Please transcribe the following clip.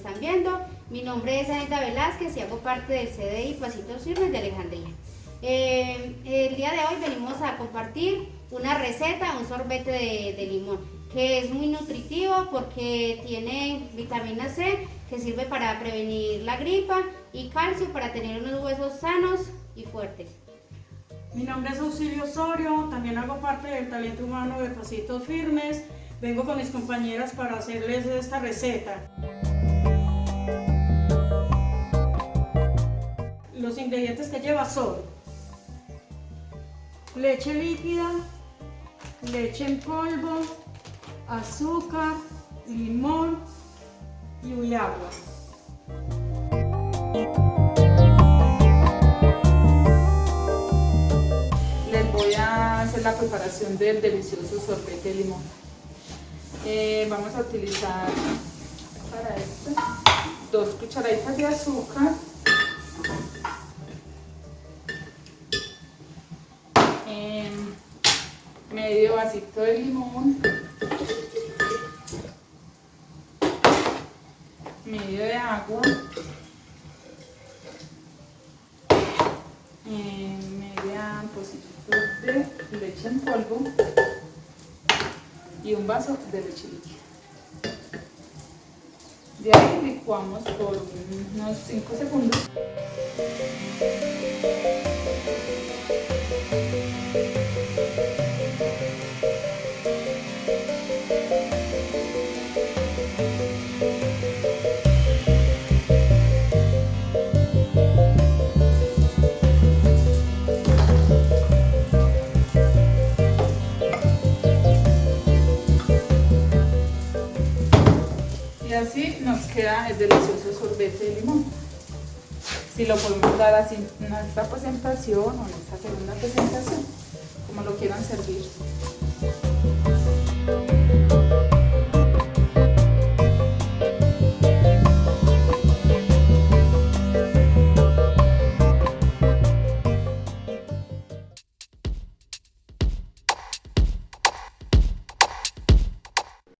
están viendo. Mi nombre es Anita Velázquez y hago parte del CDI Pasitos Firmes de Alejandría. Eh, el día de hoy venimos a compartir una receta, un sorbete de, de limón, que es muy nutritivo porque tiene vitamina C, que sirve para prevenir la gripa, y calcio para tener unos huesos sanos y fuertes. Mi nombre es Auxilio Osorio, también hago parte del talento humano de Pasitos Firmes. Vengo con mis compañeras para hacerles esta receta. Ingredientes que lleva son leche líquida, leche en polvo, azúcar, limón y agua. la preparación del delicioso sorbete de limón. Eh, vamos a utilizar para esto dos cucharaditas de azúcar, medio vasito de limón, medio de agua, media pocito de leche en polvo y un vaso de leche. De ahí licuamos por unos 5 segundos. Y así nos queda el delicioso sorbete de limón. Si lo podemos dar así en esta presentación o en esta segunda presentación, como lo quieran servir.